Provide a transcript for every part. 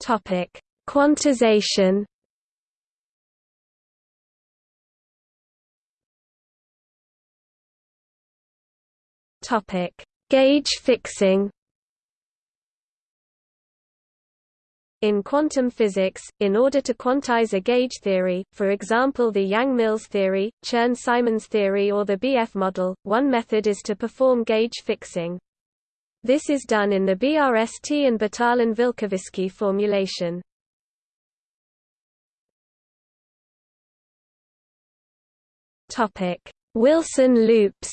Topic: Quantization. Topic: Gauge fixing. In quantum physics, in order to quantize a gauge theory, for example the Yang-Mills theory, Chern-Simons theory or the BF model, one method is to perform gauge fixing. This is done in the BRST and Batalin-Vilkovisky formulation. Wilson loops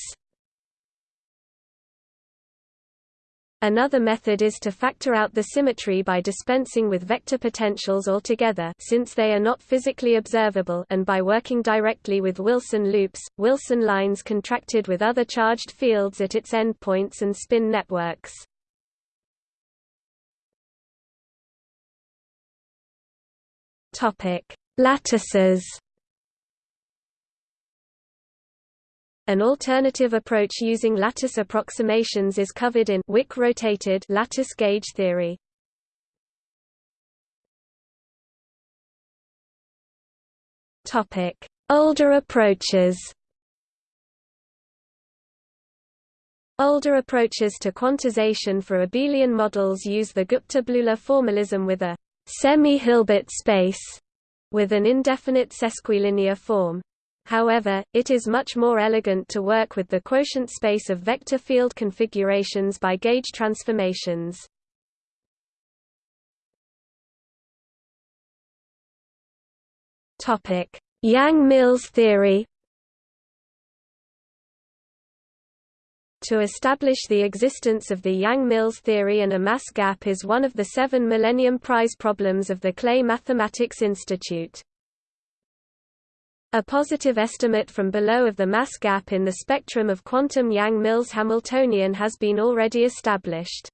Another method is to factor out the symmetry by dispensing with vector potentials altogether since they are not physically observable and by working directly with Wilson loops, Wilson lines contracted with other charged fields at its endpoints and spin networks. Lattices An alternative approach using lattice approximations is covered in Wick-rotated lattice gauge theory. Topic: Older approaches. Older approaches to quantization for abelian models use the Gupta-Bleuler formalism with a semi-Hilbert space with an indefinite sesquilinear form. However, it is much more elegant to work with the quotient space of vector field configurations by gauge transformations. Yang-Mills theory To establish the existence of the Yang-Mills theory and a mass gap is one of the seven Millennium Prize problems of the Clay Mathematics Institute. A positive estimate from below of the mass gap in the spectrum of quantum Yang-Mills Hamiltonian has been already established.